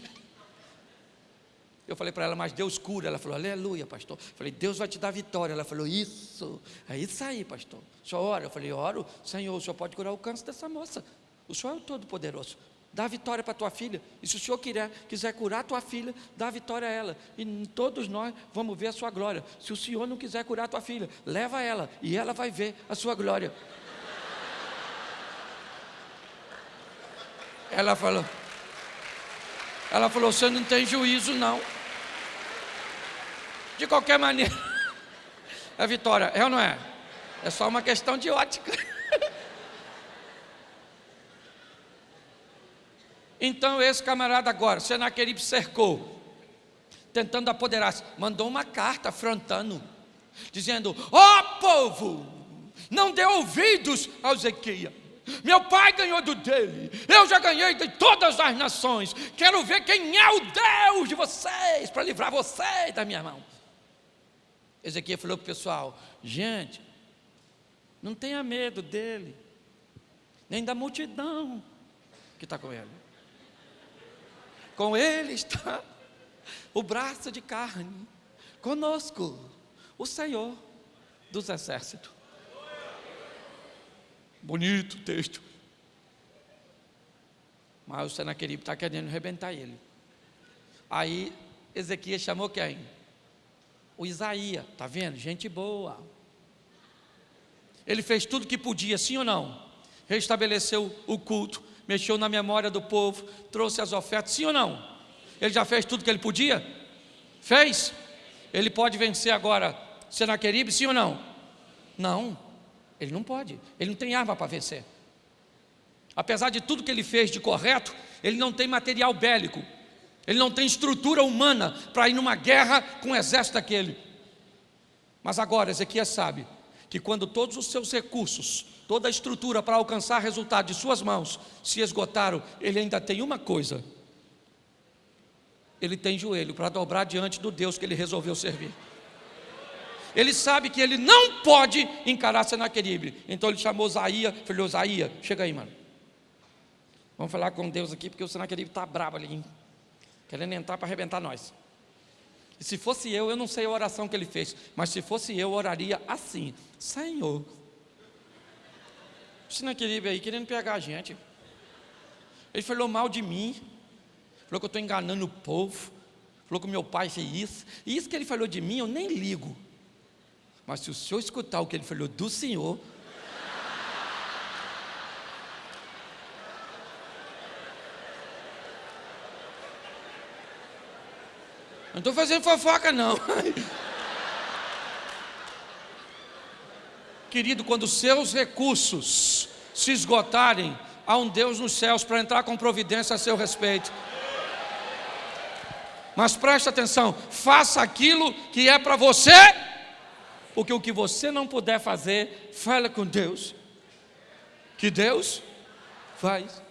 Eu falei para ela, mas Deus cura. Ela falou, aleluia, pastor. Eu falei, Deus vai te dar vitória. Ela falou, isso. É isso aí, pastor. Senhor ora? Eu falei, oro. Senhor, o senhor pode curar o câncer dessa moça. O senhor é o todo-poderoso. Dá vitória para tua filha. E se o senhor quiser, quiser curar tua filha, dá vitória a ela. E todos nós vamos ver a sua glória. Se o senhor não quiser curar tua filha, leva ela. E ela vai ver a sua glória. Ela falou, ela falou, você não tem juízo não. De qualquer maneira, é vitória, é ou não é? É só uma questão de ótica. Então esse camarada agora, Senaqueribe cercou, tentando apoderar-se, mandou uma carta afrontando, dizendo: ó oh, povo, não dê ouvidos ao Ezequias. Meu pai ganhou do dele, eu já ganhei de todas as nações. Quero ver quem é o Deus de vocês para livrar vocês da minha mão. Ezequiel falou para o pessoal: gente, não tenha medo dele, nem da multidão que está com ele. Com ele está o braço de carne, conosco, o Senhor dos exércitos. Bonito texto. Mas o Senaqueribe está querendo arrebentar ele. Aí Ezequias chamou quem? O Isaías, tá vendo? Gente boa. Ele fez tudo que podia, sim ou não? Restabeleceu o culto, mexeu na memória do povo, trouxe as ofertas, sim ou não? Ele já fez tudo que ele podia? Fez? Ele pode vencer agora Senaqueribe, sim ou não? Não, ele não pode, ele não tem arma para vencer. Apesar de tudo que ele fez de correto, ele não tem material bélico, ele não tem estrutura humana para ir numa guerra com o exército daquele. Mas agora Ezequias sabe que quando todos os seus recursos, toda a estrutura para alcançar resultado de suas mãos se esgotaram, ele ainda tem uma coisa: ele tem joelho para dobrar diante do Deus que ele resolveu servir. Ele sabe que ele não pode encarar Senaqueribe. Então ele chamou Osaías, falou: Osaías, chega aí, mano. Vamos falar com Deus aqui, porque o Senaqueribe está bravo ali, hein? querendo entrar para arrebentar nós. E se fosse eu, eu não sei a oração que ele fez, mas se fosse eu, oraria assim: Senhor, o Senaqueribe aí querendo pegar a gente. Ele falou mal de mim, falou que eu estou enganando o povo, falou que meu pai fez isso. E isso que ele falou de mim, eu nem ligo. Mas se o senhor escutar o que ele falou do senhor, não estou fazendo fofoca não. Querido, quando seus recursos se esgotarem, há um Deus nos céus para entrar com providência a seu respeito. Mas preste atenção, faça aquilo que é para você porque o que você não puder fazer, fala com Deus. Que Deus faz.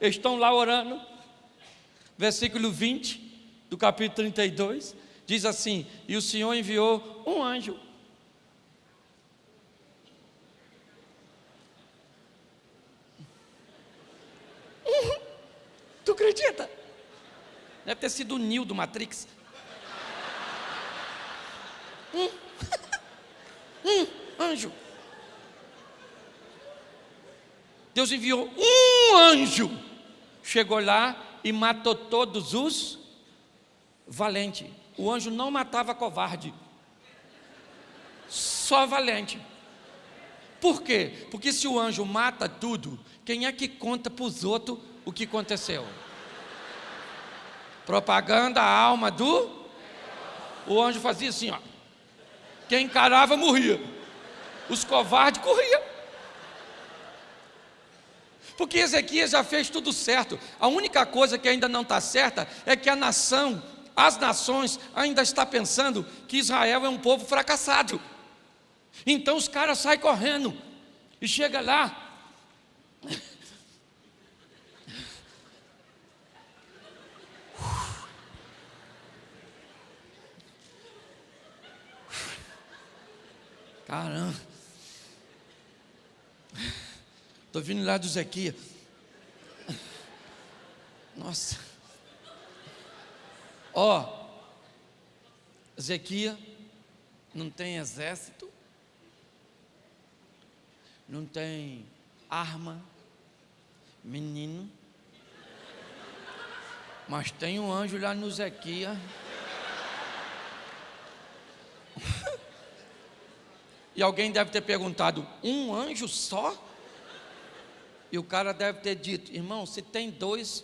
Estão lá orando. Versículo 20 do capítulo 32 diz assim: E o Senhor enviou um anjo. Tu acredita? Deve ter sido o Neo do Matrix. Um, um anjo. Deus enviou um anjo, chegou lá e matou todos os valentes. O anjo não matava covarde, só valente. Por quê? Porque se o anjo mata tudo, quem é que conta para os outros o que aconteceu? Propaganda a alma do. O anjo fazia assim, ó. Quem encarava morria. Os covardes corriam. Porque Ezequias já fez tudo certo. A única coisa que ainda não está certa é que a nação, as nações, ainda está pensando que Israel é um povo fracassado. Então os caras saem correndo e chega lá. Caramba. Estou vindo lá do Zequia. Nossa. Ó, oh, Zequia não tem exército, não tem arma, menino, mas tem um anjo lá no Zequia. E alguém deve ter perguntado: um anjo só? E o cara deve ter dito: irmão, se tem dois,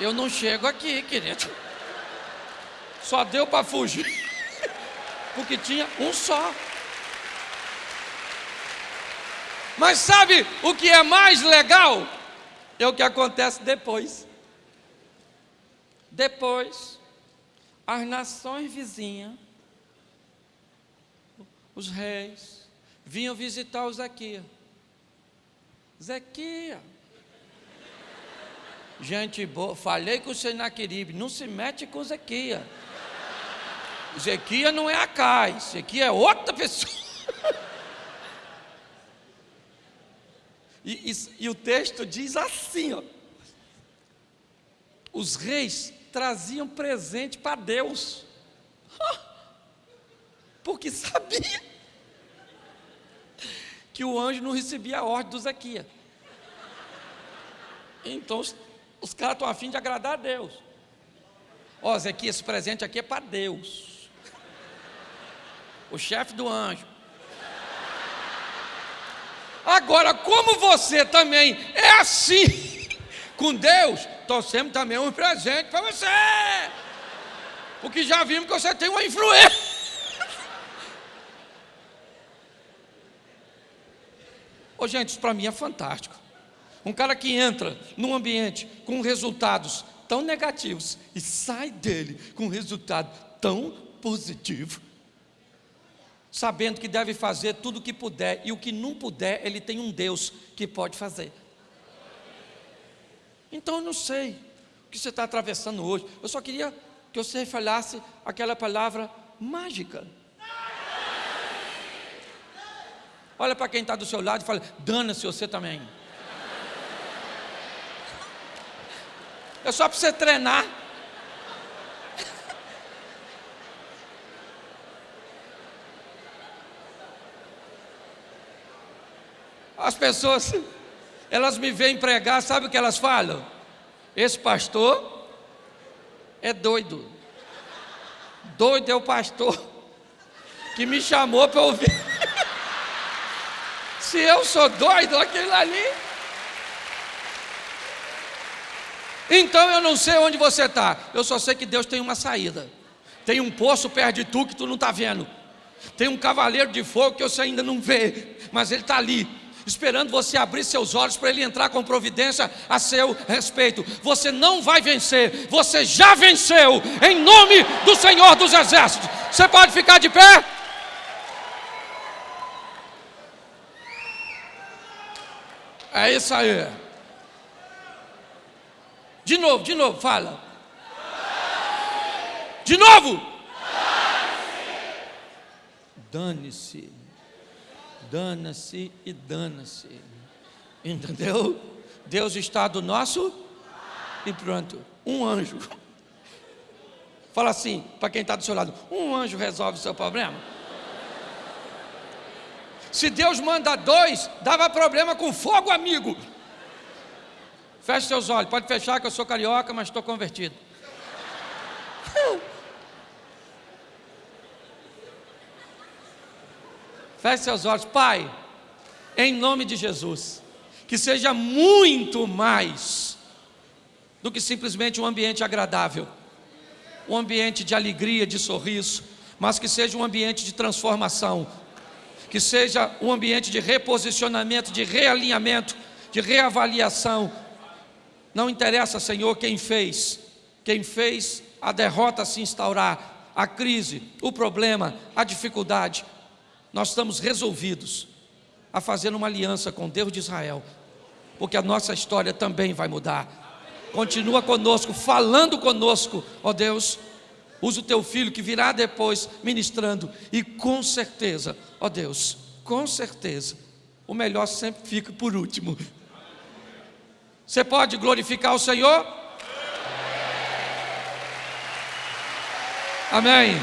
eu não chego aqui, querido. Só deu para fugir, porque tinha um só. Mas sabe o que é mais legal? É o que acontece depois. Depois, as nações vizinhas os reis, vinham visitar o Zequia. Zequia. Gente boa, falei com o Senaqueribe, não se mete com Zequia. Zequia não é Acai, Zequia é outra pessoa. E, e, e, o texto diz assim: ó, os reis traziam presente para Deus, porque sabia que o anjo não recebia a ordem do Zequia. Então os, os caras estão afim de agradar a Deus. Ó, oh, Zequia, esse presente aqui é para Deus. O chefe do anjo. Agora, como você também é assim com Deus, trouxemos também um presente para você. Porque já vimos que você tem uma influência. Ô, gente, isso para mim é fantástico. Um cara que entra num ambiente com resultados tão negativos e sai dele com um resultado tão positivo, sabendo que deve fazer tudo o que puder e o que não puder, ele tem um Deus que pode fazer. Então eu não sei o que você está atravessando hoje. Eu só queria que você falasse aquela palavra mágica. Olha para quem está do seu lado e fala: dana-se você também. É só para você treinar. As pessoas, elas me veem pregar, sabe o que elas falam? Esse pastor é doido. Doido é o pastor que me chamou para ouvir. Se eu sou doido, aquele ali. Então eu não sei onde você está. Eu só sei que Deus tem uma saída. Tem um poço perto de tu que tu não está vendo. Tem um cavaleiro de fogo que você ainda não vê, mas ele está ali, esperando você abrir seus olhos para ele entrar com providência a seu respeito. Você não vai vencer, você já venceu, em nome do Senhor dos Exércitos. Você pode ficar de pé? É isso aí. De novo, de novo, fala. De novo. Dane-se. Dana-se e dana-se. Entendeu? Deus está do nosso e pronto. Um anjo. Fala assim, para quem está do seu lado: um anjo resolve o seu problema. Se Deus manda dois, dava problema com fogo, amigo. Feche seus olhos, pode fechar que eu sou carioca, mas estou convertido. Feche seus olhos, Pai, em nome de Jesus, que seja muito mais do que simplesmente um ambiente agradável, um ambiente de alegria, de sorriso, mas que seja um ambiente de transformação, que seja um ambiente de reposicionamento, de realinhamento, de reavaliação. Não interessa, Senhor, quem fez, quem fez a derrota se instaurar, a crise, o problema, a dificuldade. Nós estamos resolvidos a fazer uma aliança com Deus de Israel, porque a nossa história também vai mudar. Continua conosco, falando conosco, ó Deus, Usa o teu filho que virá depois ministrando, e com certeza, ó Deus, com certeza, o melhor sempre fica por último. Você pode glorificar o Senhor? Amém.